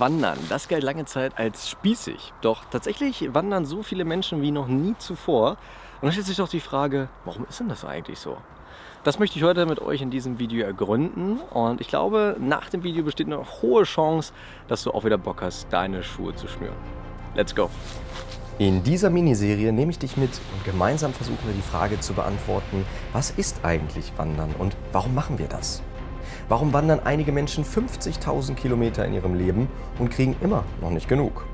Wandern, das galt lange Zeit als spießig. Doch tatsächlich wandern so viele Menschen wie noch nie zuvor. Und da stellt sich doch die Frage, warum ist denn das eigentlich so? Das möchte ich heute mit euch in diesem Video ergründen und ich glaube, nach dem Video besteht eine hohe Chance, dass du auch wieder Bock hast, deine Schuhe zu schnüren. Let's go! In dieser Miniserie nehme ich dich mit und gemeinsam versuchen wir die Frage zu beantworten, was ist eigentlich Wandern und warum machen wir das? Warum wandern einige Menschen 50.000 Kilometer in ihrem Leben und kriegen immer noch nicht genug?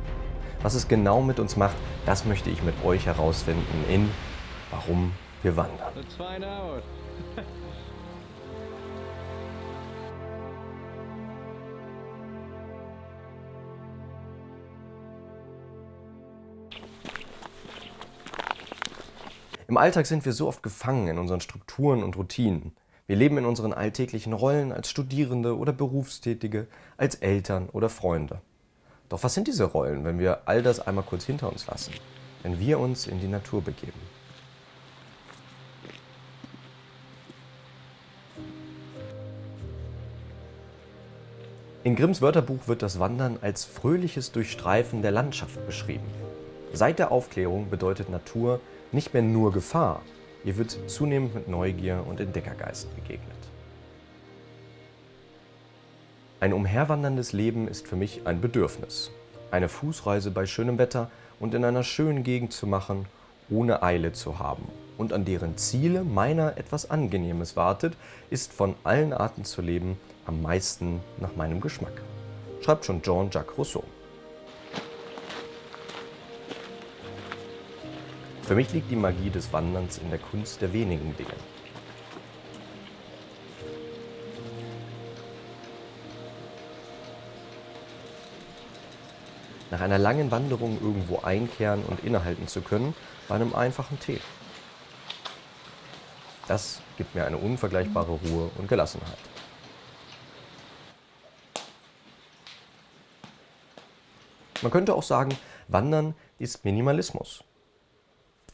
Was es genau mit uns macht, das möchte ich mit euch herausfinden in Warum wir wandern. Let's find out. Im Alltag sind wir so oft gefangen in unseren Strukturen und Routinen. Wir leben in unseren alltäglichen Rollen als Studierende oder Berufstätige, als Eltern oder Freunde. Doch was sind diese Rollen, wenn wir all das einmal kurz hinter uns lassen? Wenn wir uns in die Natur begeben? In Grimms Wörterbuch wird das Wandern als fröhliches Durchstreifen der Landschaft beschrieben. Seit der Aufklärung bedeutet Natur nicht mehr nur Gefahr, ihr wird zunehmend mit Neugier und Entdeckergeist begegnet. Ein umherwanderndes Leben ist für mich ein Bedürfnis. Eine Fußreise bei schönem Wetter und in einer schönen Gegend zu machen, ohne Eile zu haben und an deren Ziele meiner etwas Angenehmes wartet, ist von allen Arten zu leben am meisten nach meinem Geschmack. Schreibt schon Jean-Jacques Rousseau. Für mich liegt die Magie des Wanderns in der Kunst der wenigen Dinge. Nach einer langen Wanderung irgendwo einkehren und innehalten zu können, bei einem einfachen Tee. Das gibt mir eine unvergleichbare Ruhe und Gelassenheit. Man könnte auch sagen, Wandern ist Minimalismus.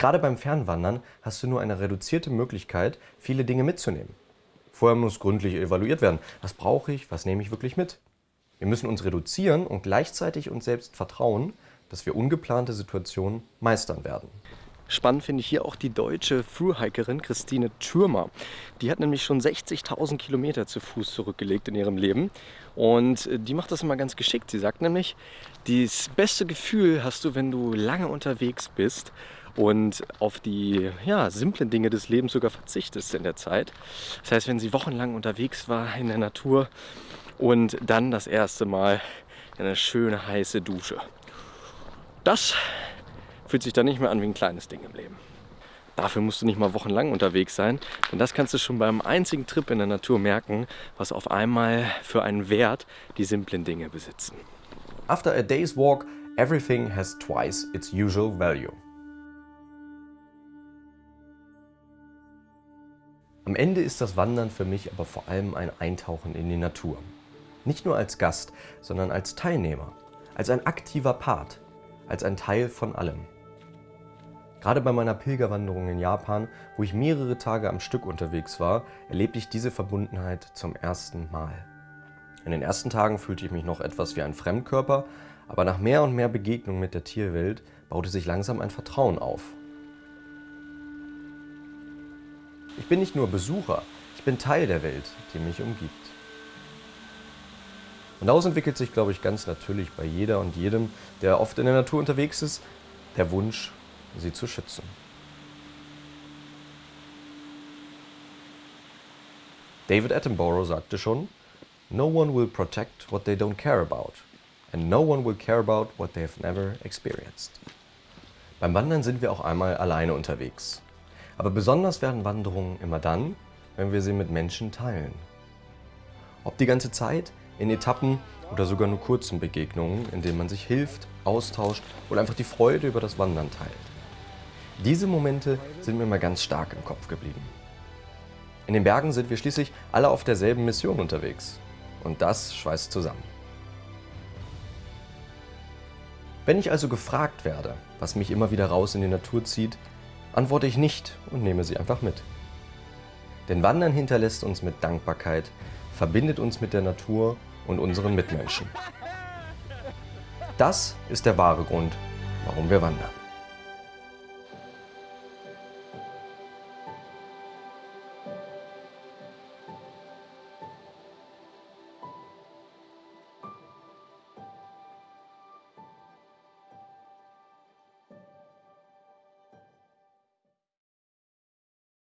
Gerade beim Fernwandern hast du nur eine reduzierte Möglichkeit, viele Dinge mitzunehmen. Vorher muss gründlich evaluiert werden. Was brauche ich? Was nehme ich wirklich mit? Wir müssen uns reduzieren und gleichzeitig uns selbst vertrauen, dass wir ungeplante Situationen meistern werden. Spannend finde ich hier auch die deutsche Thru-Hikerin Christine Thürmer. Die hat nämlich schon 60.000 Kilometer zu Fuß zurückgelegt in ihrem Leben. Und äh, die macht das immer ganz geschickt. Sie sagt nämlich, das beste Gefühl hast du, wenn du lange unterwegs bist und auf die ja, simplen Dinge des Lebens sogar verzichtest in der Zeit. Das heißt, wenn sie wochenlang unterwegs war in der Natur und dann das erste Mal eine schöne heiße Dusche. Das fühlt sich dann nicht mehr an wie ein kleines Ding im Leben. Dafür musst du nicht mal wochenlang unterwegs sein, denn das kannst du schon beim einzigen Trip in der Natur merken, was auf einmal für einen Wert die simplen Dinge besitzen. After a day's walk, everything has twice its usual value. Am Ende ist das Wandern für mich aber vor allem ein Eintauchen in die Natur. Nicht nur als Gast, sondern als Teilnehmer, als ein aktiver Part, als ein Teil von allem. Gerade bei meiner Pilgerwanderung in Japan, wo ich mehrere Tage am Stück unterwegs war, erlebte ich diese Verbundenheit zum ersten Mal. In den ersten Tagen fühlte ich mich noch etwas wie ein Fremdkörper, aber nach mehr und mehr Begegnungen mit der Tierwelt baute sich langsam ein Vertrauen auf. Ich bin nicht nur Besucher, ich bin Teil der Welt, die mich umgibt. Und daraus entwickelt sich, glaube ich, ganz natürlich bei jeder und jedem, der oft in der Natur unterwegs ist, der Wunsch, sie zu schützen. David Attenborough sagte schon, No one will protect what they don't care about. And no one will care about what they have never experienced. Beim Wandern sind wir auch einmal alleine unterwegs. Aber besonders werden Wanderungen immer dann, wenn wir sie mit Menschen teilen. Ob die ganze Zeit, in Etappen oder sogar nur kurzen Begegnungen, in denen man sich hilft, austauscht oder einfach die Freude über das Wandern teilt. Diese Momente sind mir immer ganz stark im Kopf geblieben. In den Bergen sind wir schließlich alle auf derselben Mission unterwegs. Und das schweißt zusammen. Wenn ich also gefragt werde, was mich immer wieder raus in die Natur zieht, antworte ich nicht und nehme sie einfach mit. Denn Wandern hinterlässt uns mit Dankbarkeit, verbindet uns mit der Natur und unseren Mitmenschen. Das ist der wahre Grund, warum wir wandern.